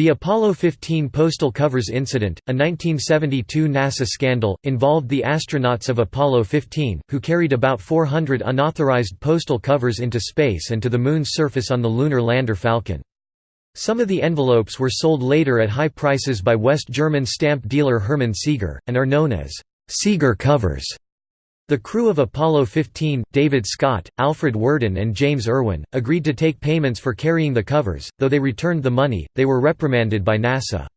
The Apollo 15 postal covers incident, a 1972 NASA scandal, involved the astronauts of Apollo 15, who carried about 400 unauthorized postal covers into space and to the Moon's surface on the lunar lander Falcon. Some of the envelopes were sold later at high prices by West German stamp dealer Hermann Sieger, and are known as Sieger covers. The crew of Apollo 15, David Scott, Alfred Worden and James Irwin, agreed to take payments for carrying the covers, though they returned the money, they were reprimanded by NASA.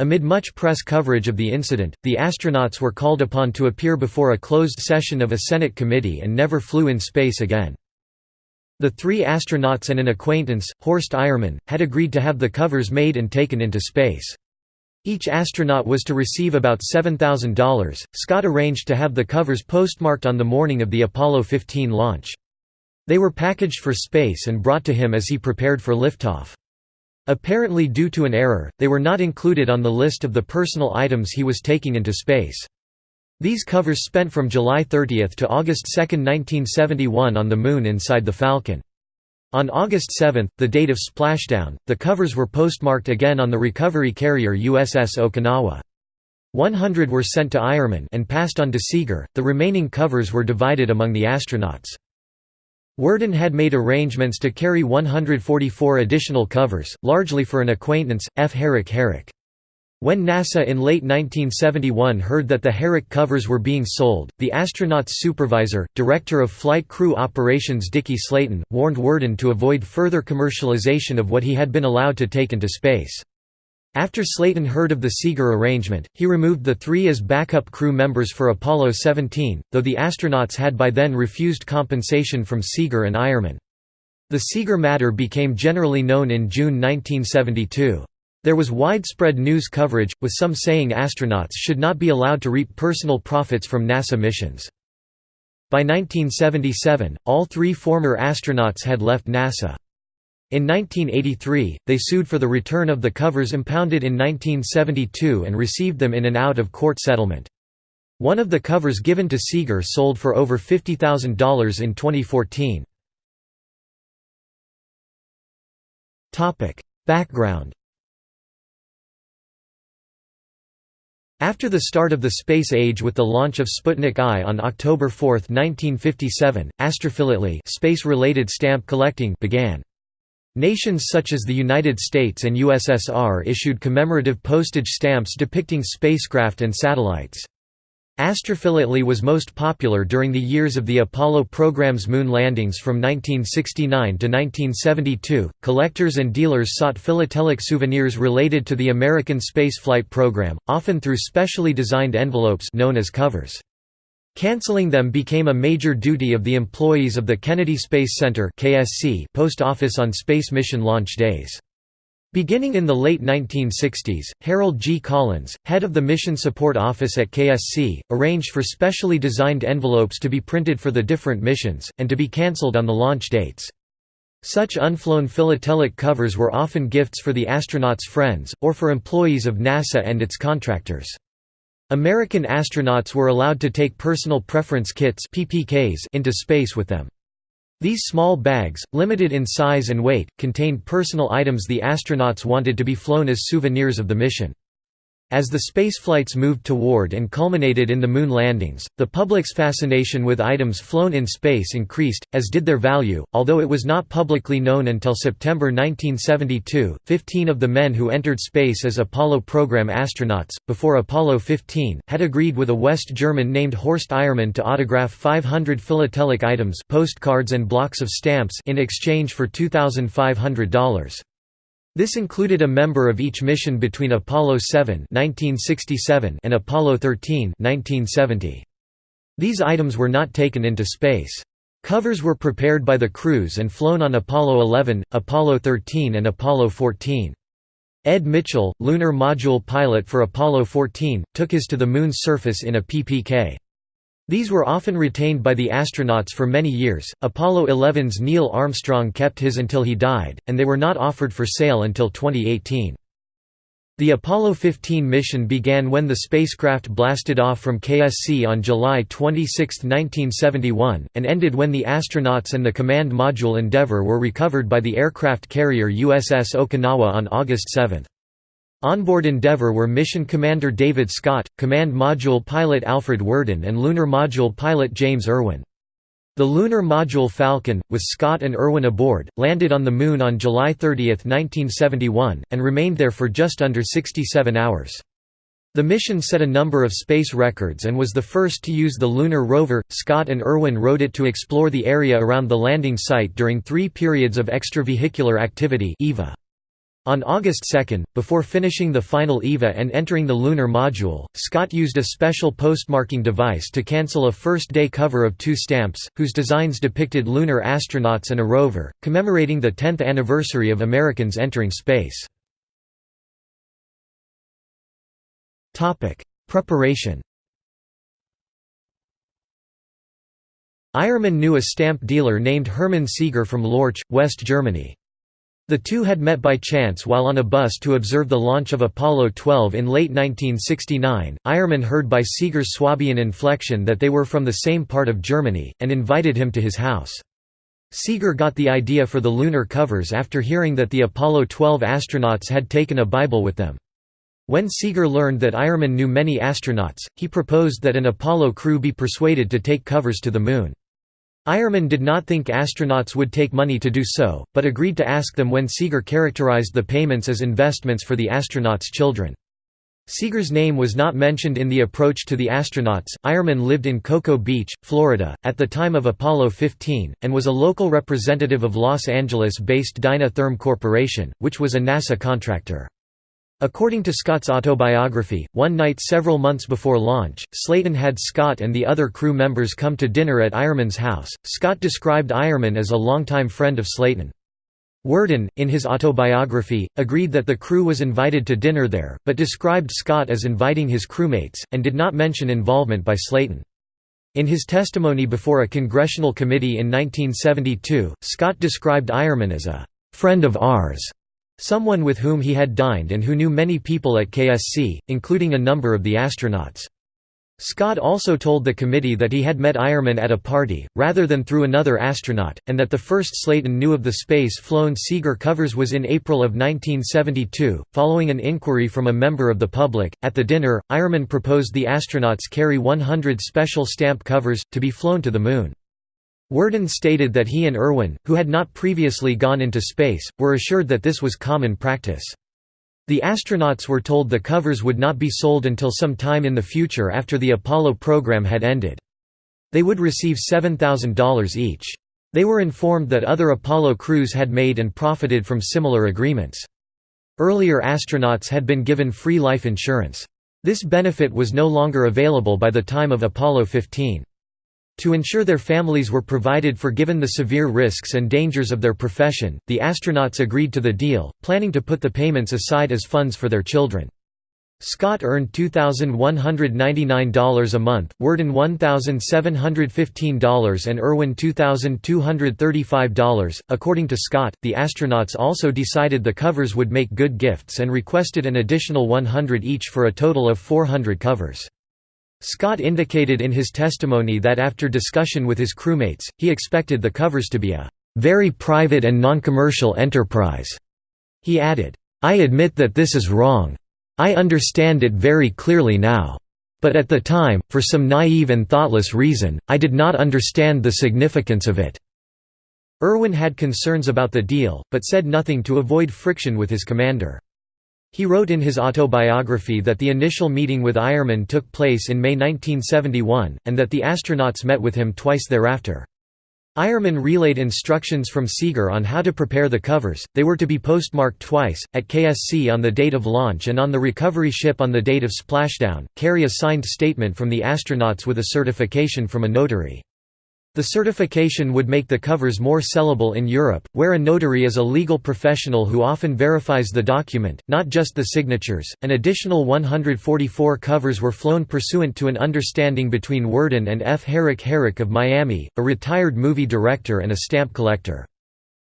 Amid much press coverage of the incident, the astronauts were called upon to appear before a closed session of a Senate committee and never flew in space again. The three astronauts and an acquaintance, Horst Eiermann, had agreed to have the covers made and taken into space. Each astronaut was to receive about $7,000. Scott arranged to have the covers postmarked on the morning of the Apollo 15 launch. They were packaged for space and brought to him as he prepared for liftoff. Apparently due to an error, they were not included on the list of the personal items he was taking into space. These covers spent from July 30 to August 2, 1971 on the Moon inside the Falcon. On August 7, the date of splashdown, the covers were postmarked again on the recovery carrier USS Okinawa. 100 were sent to Eiermann and passed on to Sieger, the remaining covers were divided among the astronauts. Worden had made arrangements to carry 144 additional covers, largely for an acquaintance, F. Herrick Herrick. When NASA in late 1971 heard that the Herrick covers were being sold, the astronauts' supervisor, Director of Flight Crew Operations Deke Slayton, warned Worden to avoid further commercialization of what he had been allowed to take into space. After Slayton heard of the Sieger arrangement, he removed the three as backup crew members for Apollo 17, though the astronauts had by then refused compensation from Sieger and Eiermann. The Sieger matter became generally known in June 1972. There was widespread news coverage, with some saying astronauts should not be allowed to reap personal profits from NASA missions. By 1977, all three former astronauts had left NASA. In 1983, they sued for the return of the covers impounded in 1972 and received them in an out-of-court settlement. One of the covers given to Sieger sold for over $50,000 in 2014. Background After the start of the space age with the launch of Sputnik I on October 4, 1957, astrophilately space-related stamp collecting began. Nations such as the United States and USSR issued commemorative postage stamps depicting spacecraft and satellites. Astrophilately was most popular during the years of the Apollo program's moon landings from 1969 to 1972. Collectors and dealers sought philatelic souvenirs related to the American spaceflight program, often through specially designed envelopes known as covers. Canceling them became a major duty of the employees of the Kennedy Space Center (KSC) post office on space mission launch days. Beginning in the late 1960s, Harold G. Collins, head of the Mission Support Office at KSC, arranged for specially designed envelopes to be printed for the different missions, and to be cancelled on the launch dates. Such unflown philatelic covers were often gifts for the astronauts' friends, or for employees of NASA and its contractors. American astronauts were allowed to take personal preference kits into space with them. These small bags, limited in size and weight, contained personal items the astronauts wanted to be flown as souvenirs of the mission. As the spaceflights moved toward and culminated in the moon landings, the public's fascination with items flown in space increased, as did their value, although it was not publicly known until September 1972. Fifteen of the men who entered space as Apollo program astronauts, before Apollo 15, had agreed with a West German named Horst Eiermann to autograph 500 philatelic items postcards and blocks of stamps in exchange for $2,500. This included a member of each mission between Apollo 7 1967 and Apollo 13 1970. These items were not taken into space. Covers were prepared by the crews and flown on Apollo 11, Apollo 13 and Apollo 14. Ed Mitchell, lunar module pilot for Apollo 14, took his to the Moon's surface in a PPK. These were often retained by the astronauts for many years. Apollo 11's Neil Armstrong kept his until he died, and they were not offered for sale until 2018. The Apollo 15 mission began when the spacecraft blasted off from KSC on July 26, 1971, and ended when the astronauts and the command module Endeavour were recovered by the aircraft carrier USS Okinawa on August 7. Onboard Endeavour were Mission Commander David Scott, Command Module Pilot Alfred Worden and Lunar Module Pilot James Irwin. The lunar module Falcon, with Scott and Irwin aboard, landed on the Moon on July 30, 1971, and remained there for just under 67 hours. The mission set a number of space records and was the first to use the lunar rover. Scott and Irwin rode it to explore the area around the landing site during three periods of extravehicular activity EVA. On August 2, before finishing the final EVA and entering the lunar module, Scott used a special postmarking device to cancel a first-day cover of two stamps, whose designs depicted lunar astronauts and a rover, commemorating the 10th anniversary of Americans entering space. Preparation Eiermann knew a stamp dealer named Hermann Sieger from Lorch, West Germany. The two had met by chance while on a bus to observe the launch of Apollo 12 in late 1969. Eiermann heard by Sieger's Swabian inflection that they were from the same part of Germany, and invited him to his house. Sieger got the idea for the lunar covers after hearing that the Apollo 12 astronauts had taken a Bible with them. When Sieger learned that Eiermann knew many astronauts, he proposed that an Apollo crew be persuaded to take covers to the Moon. Eiermann did not think astronauts would take money to do so, but agreed to ask them when Sieger characterized the payments as investments for the astronauts' children. Sieger's name was not mentioned in the approach to the astronauts. Eiermann lived in Cocoa Beach, Florida, at the time of Apollo 15, and was a local representative of Los Angeles based Dynatherm Corporation, which was a NASA contractor. According to Scott's autobiography, one night several months before launch, Slayton had Scott and the other crew members come to dinner at Eiermann's house. Scott described Eiermann as a longtime friend of Slayton. Worden, in his autobiography, agreed that the crew was invited to dinner there, but described Scott as inviting his crewmates, and did not mention involvement by Slayton. In his testimony before a congressional committee in 1972, Scott described Eiermann as a friend of ours someone with whom he had dined and who knew many people at KSC, including a number of the astronauts. Scott also told the committee that he had met Eiermann at a party, rather than through another astronaut, and that the first Slayton knew of the space-flown Sieger covers was in April of 1972. Following an inquiry from a member of the public, at the dinner, Eiermann proposed the astronauts carry 100 special stamp covers, to be flown to the Moon. Worden stated that he and Irwin, who had not previously gone into space, were assured that this was common practice. The astronauts were told the covers would not be sold until some time in the future after the Apollo program had ended. They would receive $7,000 each. They were informed that other Apollo crews had made and profited from similar agreements. Earlier astronauts had been given free life insurance. This benefit was no longer available by the time of Apollo 15. To ensure their families were provided for given the severe risks and dangers of their profession, the astronauts agreed to the deal, planning to put the payments aside as funds for their children. Scott earned $2,199 a month, Worden $1,715 and Irwin $2,235. According to Scott, the astronauts also decided the covers would make good gifts and requested an additional 100 each for a total of 400 covers. Scott indicated in his testimony that after discussion with his crewmates, he expected the covers to be a very private and non-commercial enterprise. He added, I admit that this is wrong. I understand it very clearly now. But at the time, for some naive and thoughtless reason, I did not understand the significance of it." Irwin had concerns about the deal, but said nothing to avoid friction with his commander. He wrote in his autobiography that the initial meeting with Eiermann took place in May 1971, and that the astronauts met with him twice thereafter. Eiermann relayed instructions from Sieger on how to prepare the covers, they were to be postmarked twice, at KSC on the date of launch and on the recovery ship on the date of splashdown, carry a signed statement from the astronauts with a certification from a notary. The certification would make the covers more sellable in Europe, where a notary is a legal professional who often verifies the document, not just the signatures. An additional 144 covers were flown pursuant to an understanding between Worden and F. Herrick Herrick of Miami, a retired movie director and a stamp collector.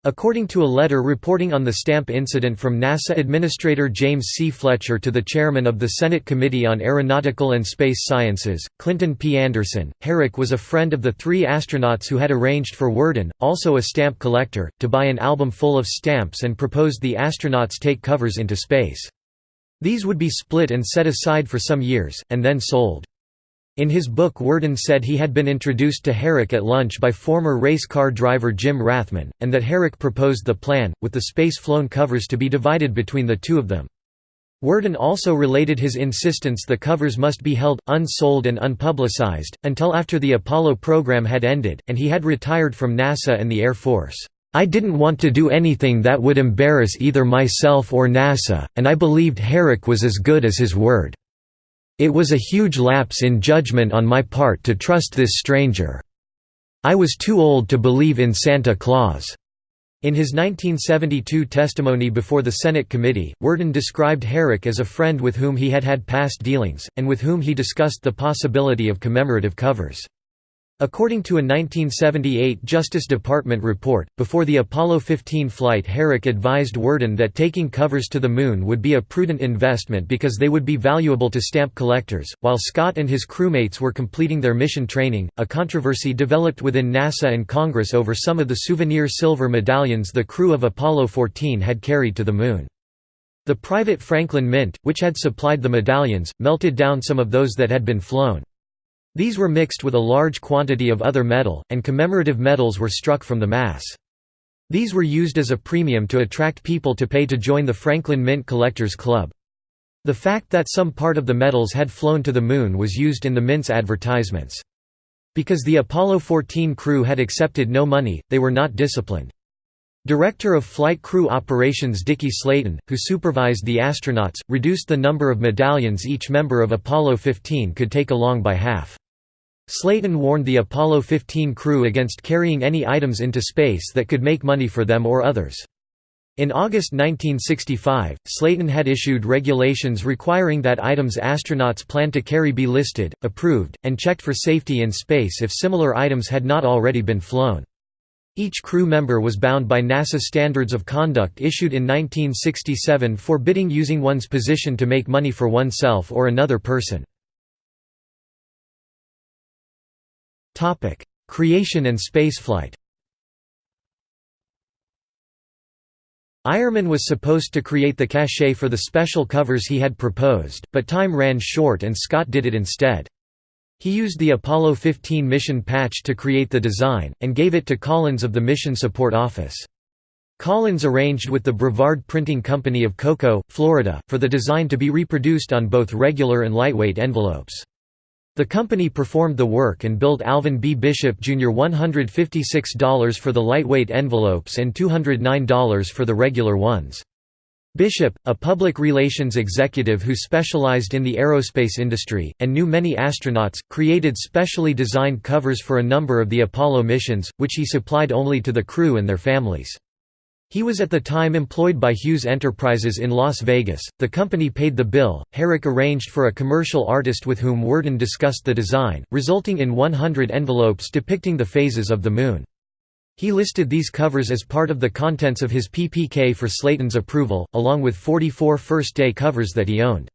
According to a letter reporting on the stamp incident from NASA Administrator James C. Fletcher to the chairman of the Senate Committee on Aeronautical and Space Sciences, Clinton P. Anderson, Herrick was a friend of the three astronauts who had arranged for Worden, also a stamp collector, to buy an album full of stamps and proposed the astronauts take covers into space. These would be split and set aside for some years, and then sold. In his book Worden said he had been introduced to Herrick at lunch by former race car driver Jim Rathmann, and that Herrick proposed the plan, with the space-flown covers to be divided between the two of them. Worden also related his insistence the covers must be held, unsold and unpublicized, until after the Apollo program had ended, and he had retired from NASA and the Air Force. I didn't want to do anything that would embarrass either myself or NASA, and I believed Herrick was as good as his word. It was a huge lapse in judgment on my part to trust this stranger. I was too old to believe in Santa Claus." In his 1972 testimony before the Senate committee, Worden described Herrick as a friend with whom he had had past dealings, and with whom he discussed the possibility of commemorative covers. According to a 1978 Justice Department report, before the Apollo 15 flight Herrick advised Worden that taking covers to the Moon would be a prudent investment because they would be valuable to stamp collectors. While Scott and his crewmates were completing their mission training, a controversy developed within NASA and Congress over some of the souvenir silver medallions the crew of Apollo 14 had carried to the Moon. The private Franklin Mint, which had supplied the medallions, melted down some of those that had been flown. These were mixed with a large quantity of other metal, and commemorative medals were struck from the mass. These were used as a premium to attract people to pay to join the Franklin Mint Collectors Club. The fact that some part of the medals had flown to the Moon was used in the Mint's advertisements. Because the Apollo 14 crew had accepted no money, they were not disciplined. Director of Flight Crew Operations Deke Slayton, who supervised the astronauts, reduced the number of medallions each member of Apollo 15 could take along by half. Slayton warned the Apollo 15 crew against carrying any items into space that could make money for them or others. In August 1965, Slayton had issued regulations requiring that items astronauts plan to carry be listed, approved, and checked for safety in space if similar items had not already been flown. Each crew member was bound by NASA Standards of Conduct issued in 1967 forbidding using one's position to make money for oneself or another person. Topic: Creation and spaceflight. Eiermann was supposed to create the cachet for the special covers he had proposed, but time ran short and Scott did it instead. He used the Apollo 15 mission patch to create the design, and gave it to Collins of the Mission Support Office. Collins arranged with the Brevard Printing Company of Cocoa, Florida, for the design to be reproduced on both regular and lightweight envelopes. The company performed the work and billed Alvin B. Bishop Jr. $156 for the lightweight envelopes and $209 for the regular ones. Bishop, a public relations executive who specialized in the aerospace industry, and knew many astronauts, created specially designed covers for a number of the Apollo missions, which he supplied only to the crew and their families. He was at the time employed by Hughes Enterprises in Las Vegas. The company paid the bill. Herrick arranged for a commercial artist with whom Worden discussed the design, resulting in 100 envelopes depicting the phases of the Moon. He listed these covers as part of the contents of his PPK for Slayton's approval, along with 44 first-day covers that he owned.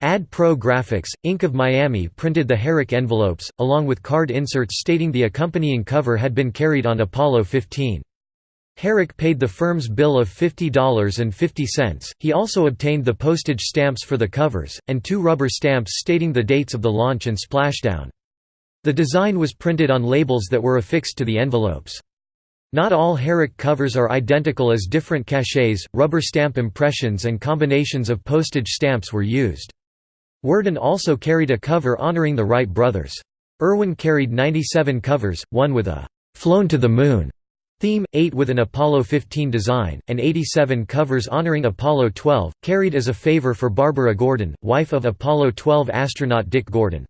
Ad Pro Graphics, Inc. of Miami printed the Herrick envelopes, along with card inserts stating the accompanying cover had been carried on Apollo 15. Herrick paid the firm's bill of $50.50. He also obtained the postage stamps for the covers, and two rubber stamps stating the dates of the launch and splashdown. The design was printed on labels that were affixed to the envelopes. Not all Herrick covers are identical as different cachets, rubber stamp impressions and combinations of postage stamps were used. Worden also carried a cover honoring the Wright brothers. Irwin carried 97 covers, one with a «flown to the moon» Theme, 8 with an Apollo 15 design, and 87 covers honoring Apollo 12, carried as a favor for Barbara Gordon, wife of Apollo 12 astronaut Dick Gordon.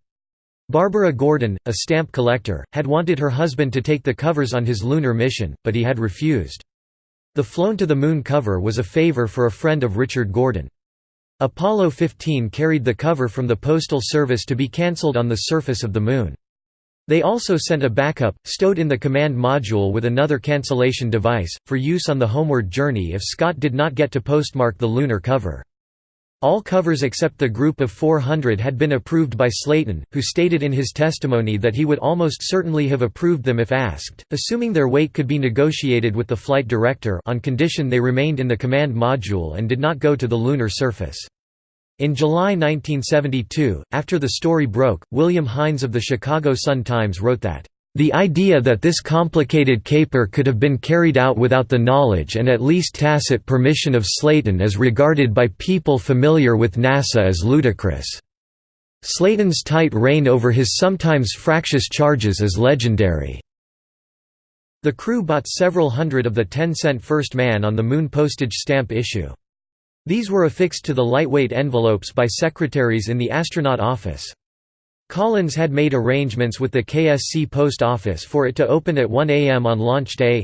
Barbara Gordon, a stamp collector, had wanted her husband to take the covers on his lunar mission, but he had refused. The Flown to the Moon cover was a favor for a friend of Richard Gordon. Apollo 15 carried the cover from the Postal Service to be cancelled on the surface of the Moon. They also sent a backup, stowed in the command module with another cancellation device, for use on the homeward journey if Scott did not get to postmark the lunar cover. All covers except the group of 400 had been approved by Slayton, who stated in his testimony that he would almost certainly have approved them if asked, assuming their weight could be negotiated with the flight director on condition they remained in the command module and did not go to the lunar surface. In July 1972, after the story broke, William Hines of the Chicago Sun-Times wrote that, "...the idea that this complicated caper could have been carried out without the knowledge and at least tacit permission of Slayton is regarded by people familiar with NASA as ludicrous." Slayton's tight rein over his sometimes fractious charges is legendary. The crew bought several hundred of the 10-cent First Man on the Moon postage stamp issue. These were affixed to the lightweight envelopes by secretaries in the astronaut office. Collins had made arrangements with the KSC post office for it to open at 1 a.m. on launch day.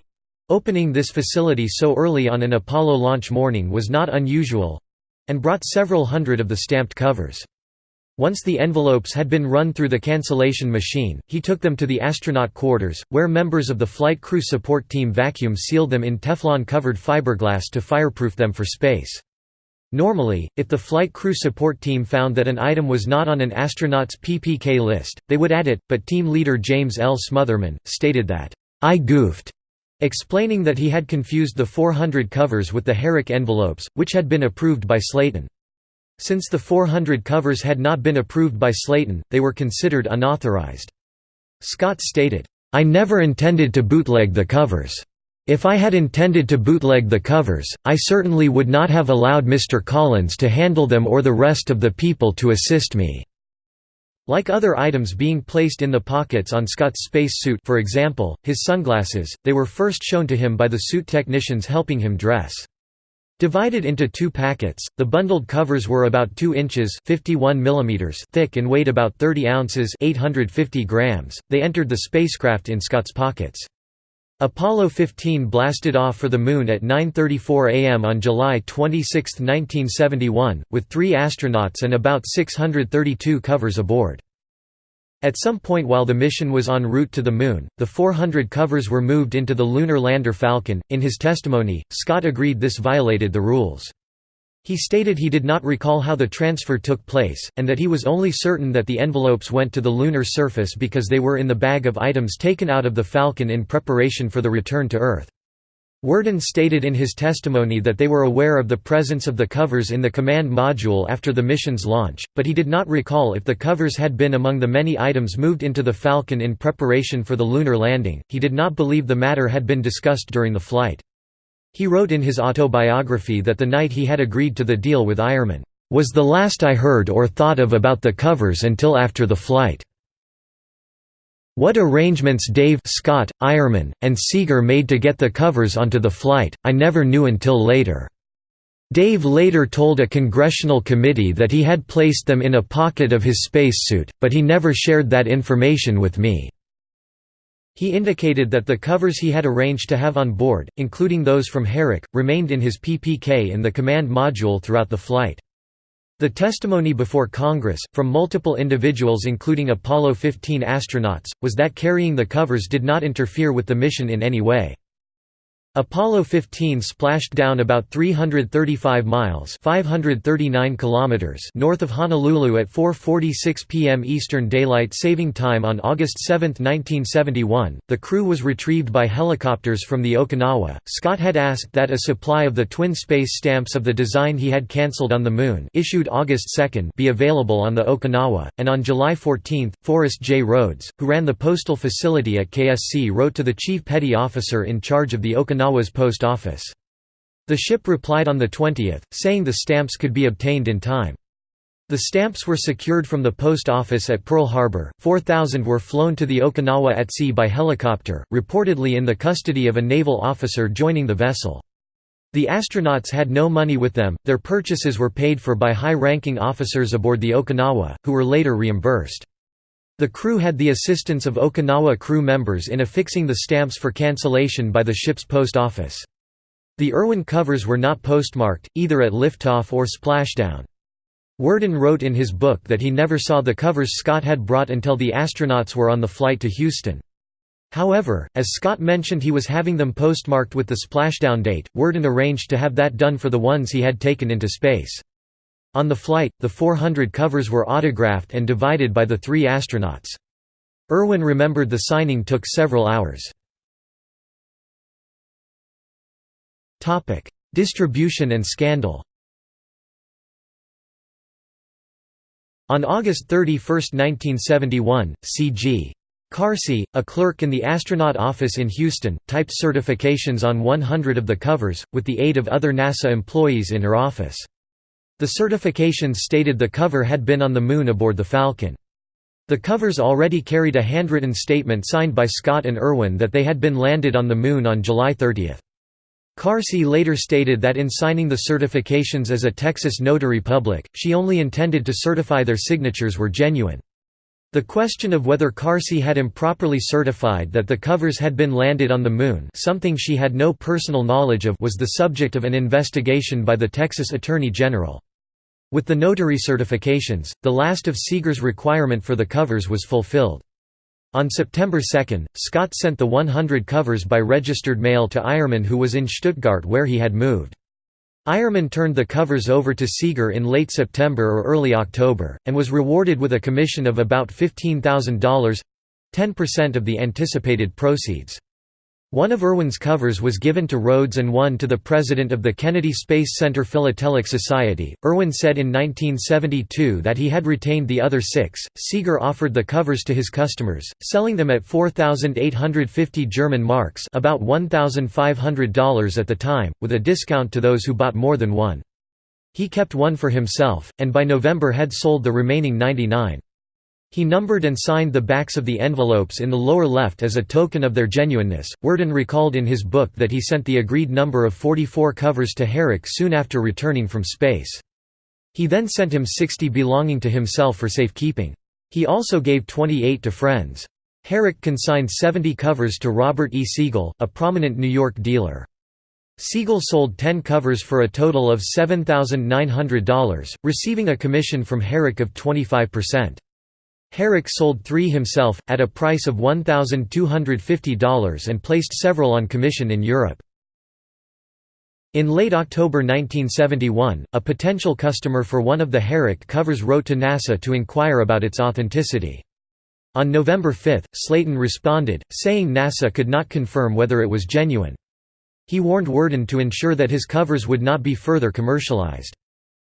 Opening this facility so early on an Apollo launch morning was not unusual—and brought several hundred of the stamped covers. Once the envelopes had been run through the cancellation machine, he took them to the astronaut quarters, where members of the flight crew support team vacuum sealed them in Teflon-covered fiberglass to fireproof them for space. Normally, if the flight crew support team found that an item was not on an astronaut's PPK list, they would add it, but team leader James L. Smotherman, stated that, "'I goofed' explaining that he had confused the 400 covers with the Herrick envelopes, which had been approved by Slayton. Since the 400 covers had not been approved by Slayton, they were considered unauthorized. Scott stated, "'I never intended to bootleg the covers. If I had intended to bootleg the covers, I certainly would not have allowed Mr. Collins to handle them or the rest of the people to assist me." Like other items being placed in the pockets on Scott's space suit for example, his sunglasses, they were first shown to him by the suit technicians helping him dress. Divided into two packets, the bundled covers were about 2 inches 51 mm thick and weighed about 30 ounces 850 grams. They entered the spacecraft in Scott's pockets. Apollo 15 blasted off for the Moon at 9.34 am on July 26, 1971, with three astronauts and about 632 covers aboard. At some point while the mission was en route to the Moon, the 400 covers were moved into the lunar lander Falcon. In his testimony, Scott agreed this violated the rules. He stated he did not recall how the transfer took place, and that he was only certain that the envelopes went to the lunar surface because they were in the bag of items taken out of the Falcon in preparation for the return to Earth. Worden stated in his testimony that they were aware of the presence of the covers in the command module after the mission's launch, but he did not recall if the covers had been among the many items moved into the Falcon in preparation for the lunar landing. He did not believe the matter had been discussed during the flight. He wrote in his autobiography that the night he had agreed to the deal with Eiermann, "...was the last I heard or thought of about the covers until after the flight." What arrangements Dave Scott, Eiermann, and Sieger made to get the covers onto the flight, I never knew until later. Dave later told a congressional committee that he had placed them in a pocket of his spacesuit, but he never shared that information with me. He indicated that the covers he had arranged to have on board, including those from Herrick, remained in his PPK in the command module throughout the flight. The testimony before Congress, from multiple individuals including Apollo 15 astronauts, was that carrying the covers did not interfere with the mission in any way. Apollo 15 splashed down about 335 miles 539 kilometers north of Honolulu at 4.46 p.m. Eastern Daylight Saving Time on August 7, 1971. The crew was retrieved by helicopters from the Okinawa. Scott had asked that a supply of the twin space stamps of the design he had cancelled on the Moon issued August 2 be available on the Okinawa, and on July 14, Forrest J. Rhodes, who ran the postal facility at KSC wrote to the chief petty officer in charge of the Okinawa Okinawa's post office. The ship replied on the 20th, saying the stamps could be obtained in time. The stamps were secured from the post office at Pearl Harbor, 4,000 were flown to the Okinawa at sea by helicopter, reportedly in the custody of a naval officer joining the vessel. The astronauts had no money with them, their purchases were paid for by high-ranking officers aboard the Okinawa, who were later reimbursed. The crew had the assistance of Okinawa crew members in affixing the stamps for cancellation by the ship's post office. The Irwin covers were not postmarked, either at liftoff or splashdown. Worden wrote in his book that he never saw the covers Scott had brought until the astronauts were on the flight to Houston. However, as Scott mentioned he was having them postmarked with the splashdown date, Worden arranged to have that done for the ones he had taken into space. On the flight, the 400 covers were autographed and divided by the three astronauts. Irwin remembered the signing took several hours. Distribution and scandal On August 31, 1971, C.G. Carsey, a clerk in the astronaut office in Houston, typed certifications on 100 of the covers, with the aid of other NASA employees in her office. The certifications stated the cover had been on the Moon aboard the Falcon. The covers already carried a handwritten statement signed by Scott and Irwin that they had been landed on the Moon on July 30. Carsey later stated that in signing the certifications as a Texas notary public, she only intended to certify their signatures were genuine. The question of whether Carsey had improperly certified that the covers had been landed on the Moon something she had no personal knowledge of was the subject of an investigation by the Texas Attorney General. With the notary certifications, the last of Sieger's requirement for the covers was fulfilled. On September 2, Scott sent the 100 covers by registered mail to Eiermann who was in Stuttgart where he had moved. Eiermann turned the covers over to Sieger in late September or early October, and was rewarded with a commission of about $15,000—10% of the anticipated proceeds. One of Irwin's covers was given to Rhodes and one to the president of the Kennedy Space Center Philatelic Society. Irwin said in 1972 that he had retained the other six. Sieger offered the covers to his customers, selling them at 4,850 German marks, about $1,500 at the time, with a discount to those who bought more than one. He kept one for himself, and by November had sold the remaining 99. He numbered and signed the backs of the envelopes in the lower left as a token of their genuineness. Worden recalled in his book that he sent the agreed number of 44 covers to Herrick soon after returning from space. He then sent him 60 belonging to himself for safekeeping. He also gave 28 to friends. Herrick consigned 70 covers to Robert E. Siegel, a prominent New York dealer. Siegel sold 10 covers for a total of $7,900, receiving a commission from Herrick of 25%. Herrick sold three himself, at a price of $1,250 and placed several on commission in Europe. In late October 1971, a potential customer for one of the Herrick covers wrote to NASA to inquire about its authenticity. On November 5, Slayton responded, saying NASA could not confirm whether it was genuine. He warned Worden to ensure that his covers would not be further commercialized.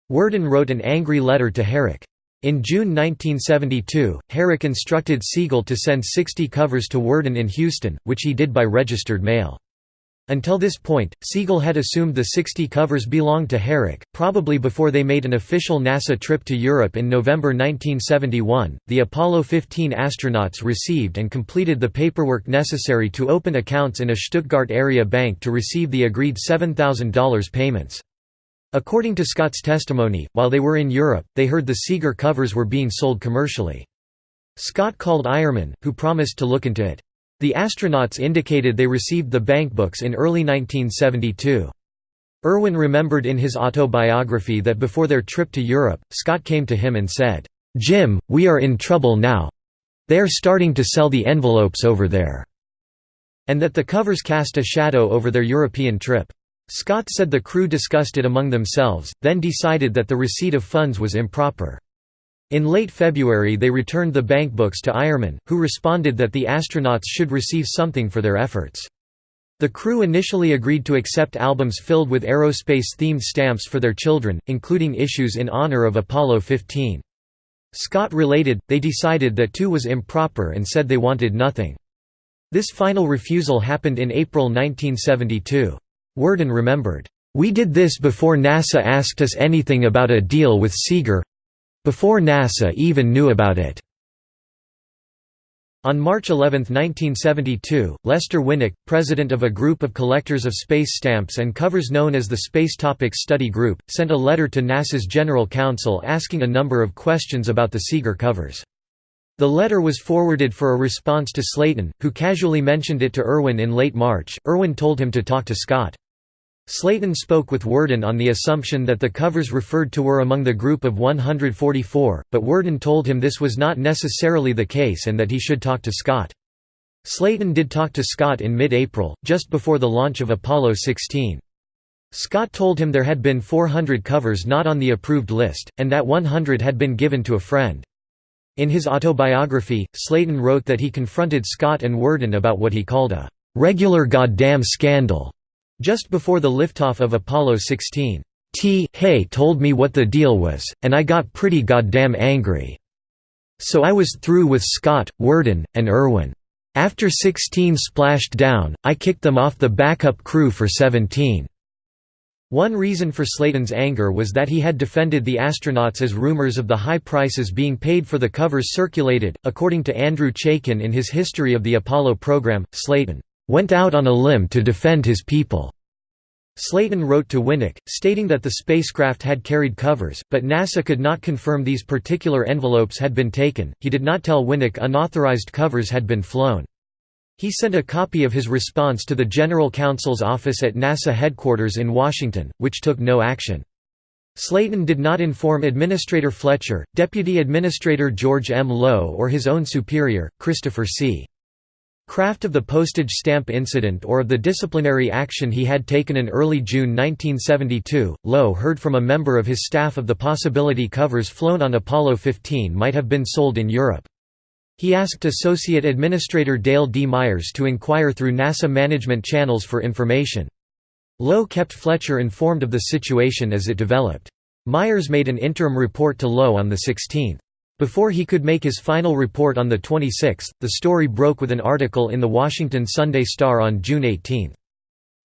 Worden wrote an angry letter to Herrick. In June 1972, Herrick instructed Siegel to send 60 covers to Worden in Houston, which he did by registered mail. Until this point, Siegel had assumed the 60 covers belonged to Herrick, probably before they made an official NASA trip to Europe in November 1971. The Apollo 15 astronauts received and completed the paperwork necessary to open accounts in a Stuttgart area bank to receive the agreed $7,000 payments. According to Scott's testimony, while they were in Europe, they heard the Sieger covers were being sold commercially. Scott called Eiermann, who promised to look into it. The astronauts indicated they received the bankbooks in early 1972. Irwin remembered in his autobiography that before their trip to Europe, Scott came to him and said, "'Jim, we are in trouble now. They are starting to sell the envelopes over there." And that the covers cast a shadow over their European trip. Scott said the crew discussed it among themselves, then decided that the receipt of funds was improper. In late February they returned the bankbooks to Eiermann, who responded that the astronauts should receive something for their efforts. The crew initially agreed to accept albums filled with aerospace-themed stamps for their children, including issues in honor of Apollo 15. Scott related, they decided that too was improper and said they wanted nothing. This final refusal happened in April 1972. Worden remembered, "...we did this before NASA asked us anything about a deal with Sieger—before NASA even knew about it." On March 11, 1972, Lester Winnack, president of a group of collectors of space stamps and covers known as the Space Topics Study Group, sent a letter to NASA's General Counsel asking a number of questions about the Sieger covers. The letter was forwarded for a response to Slayton, who casually mentioned it to Irwin in late March. Irwin told him to talk to Scott. Slayton spoke with Worden on the assumption that the covers referred to were among the group of 144, but Worden told him this was not necessarily the case and that he should talk to Scott. Slayton did talk to Scott in mid-April, just before the launch of Apollo 16. Scott told him there had been 400 covers not on the approved list, and that 100 had been given to a friend. In his autobiography, Slayton wrote that he confronted Scott and Worden about what he called a "regular goddamn scandal." Just before the liftoff of Apollo 16. T. Hay told me what the deal was, and I got pretty goddamn angry. So I was through with Scott, Worden, and Irwin. After 16 splashed down, I kicked them off the backup crew for 17. One reason for Slayton's anger was that he had defended the astronauts as rumors of the high prices being paid for the covers circulated. According to Andrew Chaikin in his History of the Apollo program, Slayton went out on a limb to defend his people. Slayton wrote to Winnick, stating that the spacecraft had carried covers, but NASA could not confirm these particular envelopes had been taken. He did not tell Winnick unauthorized covers had been flown. He sent a copy of his response to the General Counsel's office at NASA headquarters in Washington, which took no action. Slayton did not inform Administrator Fletcher, Deputy Administrator George M. Low or his own superior, Christopher C. Kraft of the postage stamp incident or of the disciplinary action he had taken in early June 1972, Low heard from a member of his staff of the possibility covers flown on Apollo 15 might have been sold in Europe. He asked Associate Administrator Dale D. Myers to inquire through NASA management channels for information. Low kept Fletcher informed of the situation as it developed. Myers made an interim report to Low on the 16th. Before he could make his final report on the 26th, the story broke with an article in the Washington Sunday Star on June 18.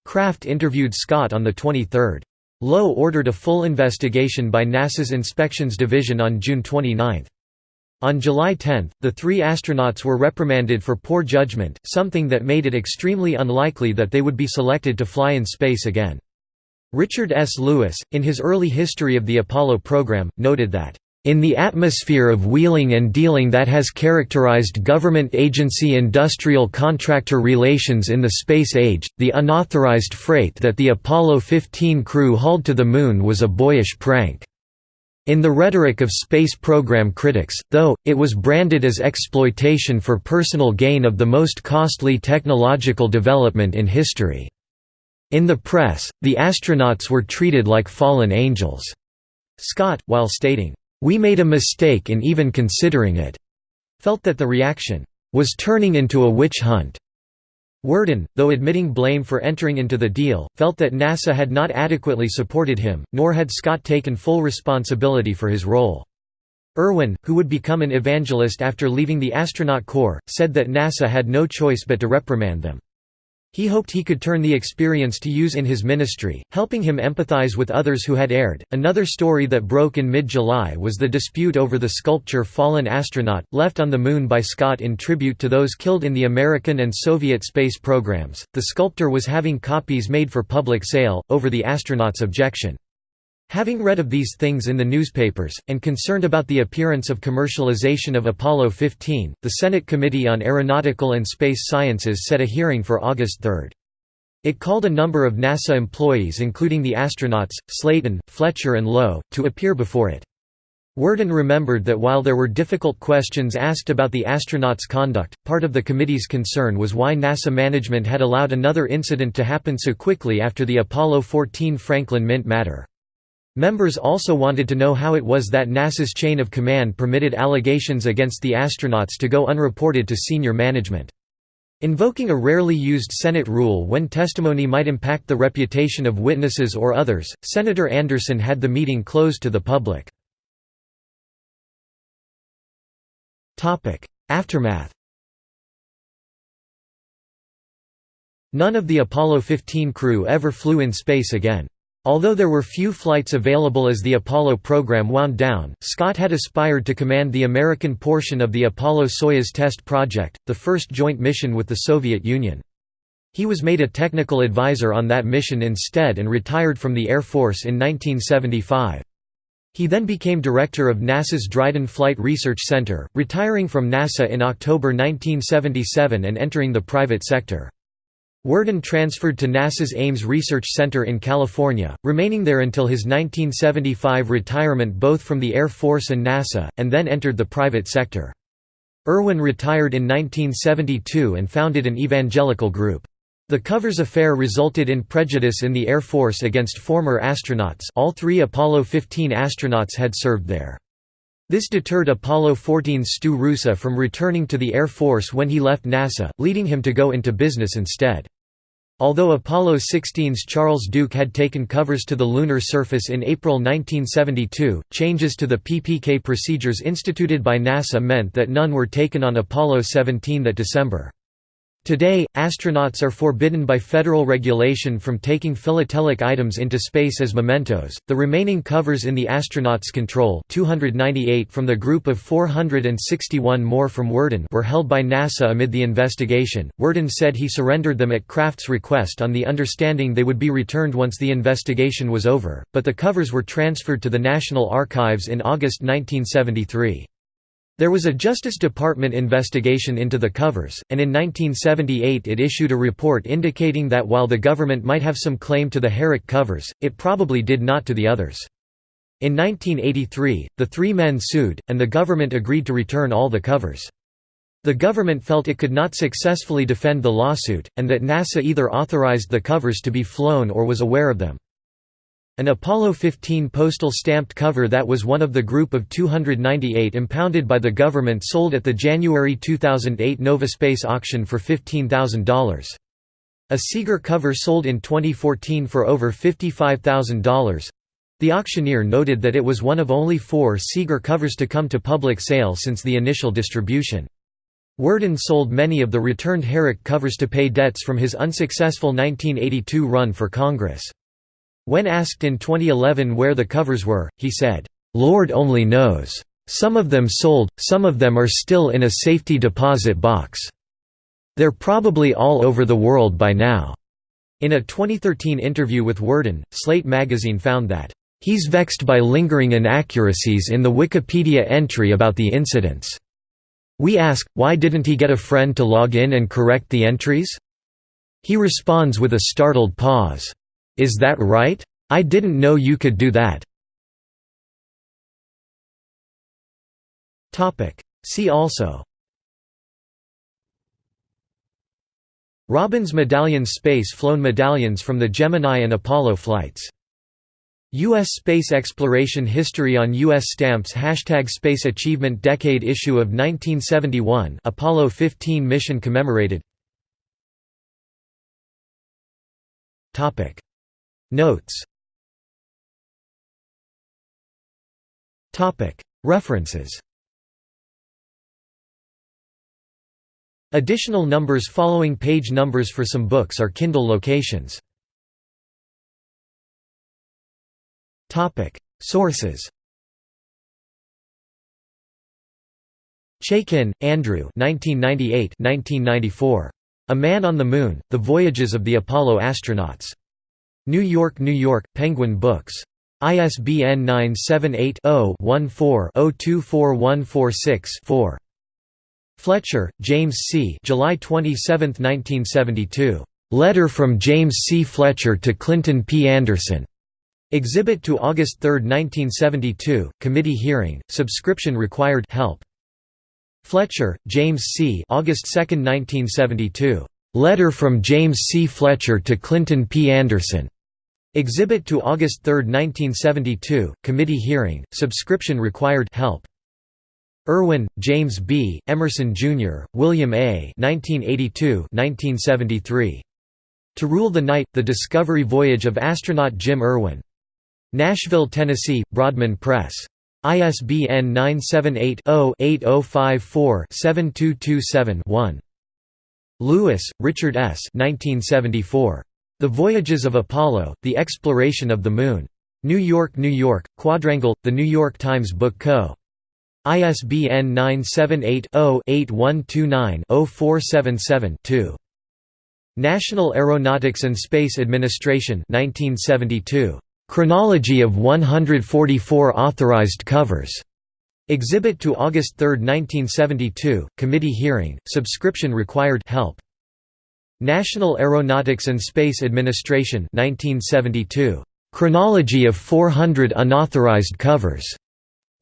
Kraft interviewed Scott on the 23rd. Low ordered a full investigation by NASA's Inspections Division on June 29. On July 10, the three astronauts were reprimanded for poor judgment, something that made it extremely unlikely that they would be selected to fly in space again. Richard S. Lewis, in his early history of the Apollo program, noted that in the atmosphere of wheeling and dealing that has characterized government agency-industrial contractor relations in the space age, the unauthorized freight that the Apollo 15 crew hauled to the Moon was a boyish prank. In the rhetoric of space program critics, though, it was branded as exploitation for personal gain of the most costly technological development in history. In the press, the astronauts were treated like fallen angels. Scott, while stating, we made a mistake in even considering it, felt that the reaction was turning into a witch hunt. Worden, though admitting blame for entering into the deal, felt that NASA had not adequately supported him, nor had Scott taken full responsibility for his role. Irwin, who would become an evangelist after leaving the astronaut corps, said that NASA had no choice but to reprimand them. He hoped he could turn the experience to use in his ministry, helping him empathize with others who had erred. Another story that broke in mid July was the dispute over the sculpture Fallen Astronaut, left on the Moon by Scott in tribute to those killed in the American and Soviet space programs. The sculptor was having copies made for public sale, over the astronaut's objection. Having read of these things in the newspapers, and concerned about the appearance of commercialization of Apollo 15, the Senate Committee on Aeronautical and Space Sciences set a hearing for August 3. It called a number of NASA employees including the astronauts, Slayton, Fletcher and Low, to appear before it. Worden remembered that while there were difficult questions asked about the astronauts' conduct, part of the committee's concern was why NASA management had allowed another incident to happen so quickly after the Apollo 14 Franklin Mint matter. Members also wanted to know how it was that NASA's chain of command permitted allegations against the astronauts to go unreported to senior management. Invoking a rarely used Senate rule when testimony might impact the reputation of witnesses or others, Senator Anderson had the meeting closed to the public. Aftermath None of the Apollo 15 crew ever flew in space again. Although there were few flights available as the Apollo program wound down, Scott had aspired to command the American portion of the Apollo-Soyuz test project, the first joint mission with the Soviet Union. He was made a technical advisor on that mission instead and retired from the Air Force in 1975. He then became director of NASA's Dryden Flight Research Center, retiring from NASA in October 1977 and entering the private sector. Worden transferred to NASA's Ames Research Center in California, remaining there until his 1975 retirement both from the Air Force and NASA, and then entered the private sector. Irwin retired in 1972 and founded an evangelical group. The covers affair resulted in prejudice in the Air Force against former astronauts all three Apollo 15 astronauts had served there. This deterred Apollo 14's Stu Roosa from returning to the Air Force when he left NASA, leading him to go into business instead. Although Apollo 16's Charles Duke had taken covers to the lunar surface in April 1972, changes to the PPK procedures instituted by NASA meant that none were taken on Apollo 17 that December. Today, astronauts are forbidden by federal regulation from taking philatelic items into space as mementos. The remaining covers in the astronauts' control, 298 from the group of 461 more from Worden, were held by NASA amid the investigation. Worden said he surrendered them at Kraft's request on the understanding they would be returned once the investigation was over, but the covers were transferred to the National Archives in August 1973. There was a Justice Department investigation into the covers, and in 1978 it issued a report indicating that while the government might have some claim to the Herrick covers, it probably did not to the others. In 1983, the three men sued, and the government agreed to return all the covers. The government felt it could not successfully defend the lawsuit, and that NASA either authorized the covers to be flown or was aware of them. An Apollo 15 postal stamped cover that was one of the group of 298 impounded by the government sold at the January 2008 Novaspace auction for $15,000. A Sieger cover sold in 2014 for over $55,000. The auctioneer noted that it was one of only four Sieger covers to come to public sale since the initial distribution. Worden sold many of the returned Herrick covers to pay debts from his unsuccessful 1982 run for Congress. When asked in 2011 where the covers were, he said, "'Lord only knows. Some of them sold, some of them are still in a safety deposit box. They're probably all over the world by now." In a 2013 interview with Worden, Slate magazine found that, "'He's vexed by lingering inaccuracies in the Wikipedia entry about the incidents. We ask, why didn't he get a friend to log in and correct the entries? He responds with a startled pause. Is that right? I didn't know you could do that. See also Robbins medallions Space-flown medallions from the Gemini and Apollo flights U.S. space exploration history on U.S. stamps Hashtag Space Achievement Decade issue of 1971 Apollo 15 mission commemorated Notes References Additional numbers following page numbers for some books are Kindle locations. Sources Chaikin, Andrew 1998 1994. A Man on the Moon, The Voyages of the Apollo Astronauts. New York, New York, Penguin Books. ISBN 978-0-14-024146-4. Fletcher, James C. July 27, 1972. Letter from James C. Fletcher to Clinton P. Anderson. Exhibit to August 3, 1972, committee hearing, subscription required help. Fletcher, James C. August 2, 1972. Letter from James C. Fletcher to Clinton P. Anderson. Exhibit to August 3, 1972, committee hearing, subscription required help. Irwin, James B., Emerson, Jr., William A. 1982 1973. To Rule the Night, The Discovery Voyage of astronaut Jim Irwin. Nashville, Tennessee, Broadman Press. ISBN 978 0 8054 7227 1. Lewis, Richard S. 1974. The Voyages of Apollo, The Exploration of the Moon. New York, New York, Quadrangle, The New York Times Book Co. ISBN 978-0-8129-0477-2. National Aeronautics and Space Administration 1972. Chronology of 144 authorized covers. Exhibit to August 3, 1972, committee hearing, subscription required help. National Aeronautics and Space Administration 1972. Chronology of 400 unauthorized covers.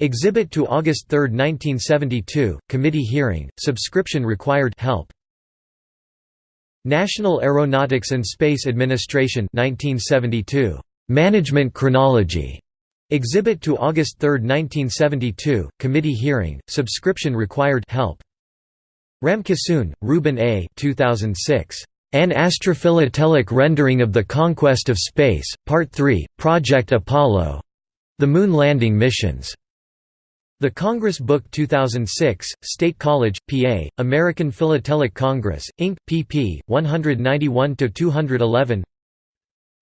Exhibit to August 3, 1972, committee hearing, subscription required help. National Aeronautics and Space Administration 1972. Management Chronology. Exhibit to August 3, 1972, committee hearing, subscription required help. Ramkissoon, Reuben A. 2006. An Astrophilatelic Rendering of the Conquest of Space, Part 3, Project Apollo The Moon Landing Missions. The Congress Book 2006, State College, PA, American Philatelic Congress, Inc., pp. 191–211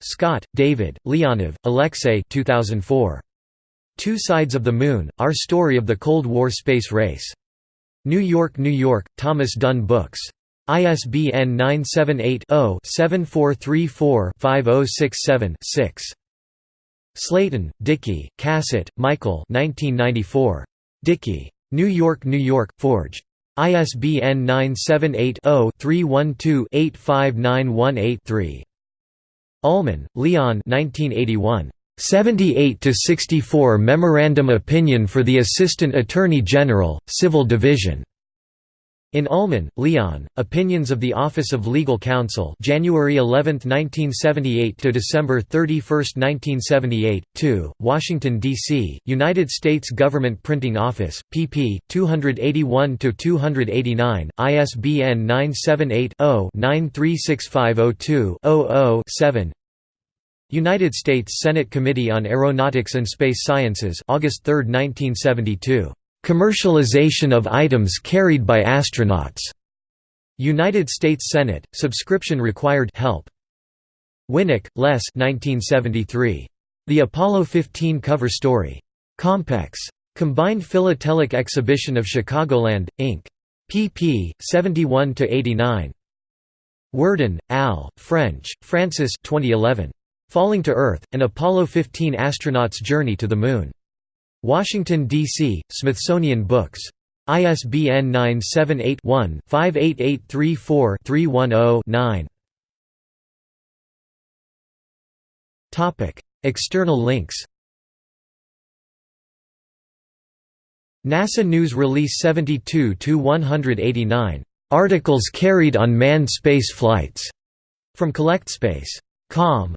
Scott, David, Leonov, Alexei 2004. Two Sides of the Moon, Our Story of the Cold War Space Race. New York, New York, Thomas Dunne Books. ISBN 978-0-7434-5067-6. Slayton, Deke, Cassutt, Michael 1994. Deke. New York, New York, Forge. ISBN 978-0-312-85918-3. Ulman, Leon 1981. 78 to 64 Memorandum Opinion for the Assistant Attorney General, Civil Division. In Ulman, Leon, Opinions of the Office of Legal Counsel January 11, 1978 to December 31, 1978, 2, Washington, D.C., United States Government Printing Office, pp. 281–289, ISBN 978-0-936502-00-7 United States Senate Committee on Aeronautics and Space Sciences August 3, 1972 Commercialization of items carried by astronauts. United States Senate, subscription required help. Winick, Les 1973. The Apollo 15 cover story. Compex. Combined Philatelic Exhibition of Chicagoland, Inc. pp. 71–89. Worden, Al, French, Francis 2011. Falling to Earth, An Apollo 15 Astronaut's Journey to the Moon. Washington, D.C., Smithsonian Books. ISBN 978-1-58834-310-9. External links NASA News Release 72-189. Articles carried on manned space flights. From CollectSpace.com.